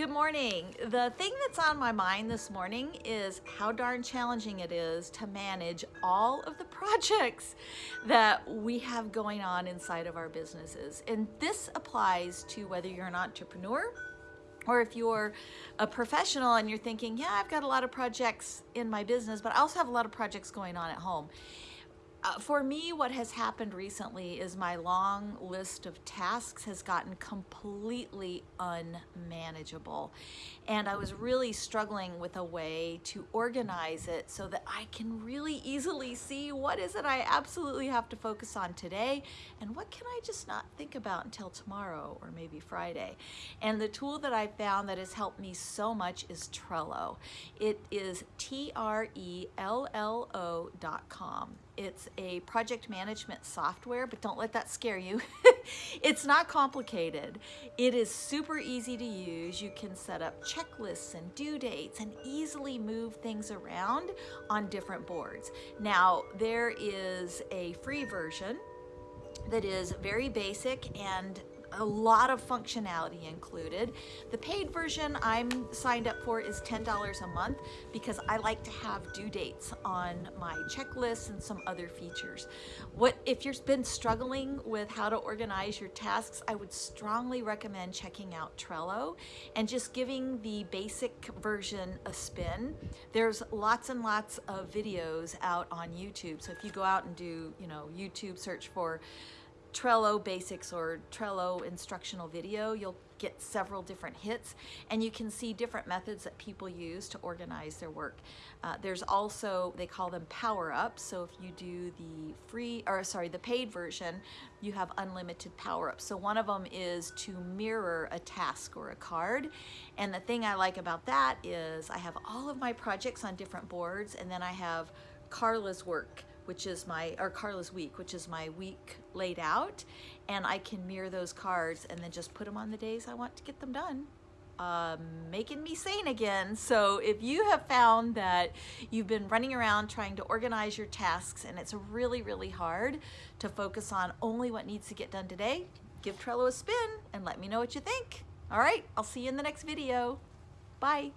Good morning. The thing that's on my mind this morning is how darn challenging it is to manage all of the projects that we have going on inside of our businesses. And this applies to whether you're an entrepreneur or if you're a professional and you're thinking, yeah, I've got a lot of projects in my business, but I also have a lot of projects going on at home. Uh, for me, what has happened recently is my long list of tasks has gotten completely unmanageable. And I was really struggling with a way to organize it so that I can really easily see what is it I absolutely have to focus on today and what can I just not think about until tomorrow or maybe Friday. And the tool that I found that has helped me so much is Trello. It is T-R-E-L-L-O dot com. It's a project management software, but don't let that scare you. it's not complicated. It is super easy to use. You can set up checklists and due dates and easily move things around on different boards. Now, there is a free version that is very basic and a lot of functionality included. The paid version I'm signed up for is $10 a month because I like to have due dates on my checklists and some other features. What If you've been struggling with how to organize your tasks, I would strongly recommend checking out Trello and just giving the basic version a spin. There's lots and lots of videos out on YouTube. So if you go out and do, you know, YouTube search for Trello basics or Trello instructional video, you'll get several different hits and you can see different methods that people use to organize their work. Uh, there's also, they call them power-ups. So if you do the free, or sorry, the paid version, you have unlimited power-ups. So one of them is to mirror a task or a card. And the thing I like about that is I have all of my projects on different boards and then I have Carla's work which is my, or Carla's week, which is my week laid out. And I can mirror those cards and then just put them on the days I want to get them done. Uh, making me sane again. So if you have found that you've been running around trying to organize your tasks and it's really, really hard to focus on only what needs to get done today, give Trello a spin and let me know what you think. All right, I'll see you in the next video. Bye.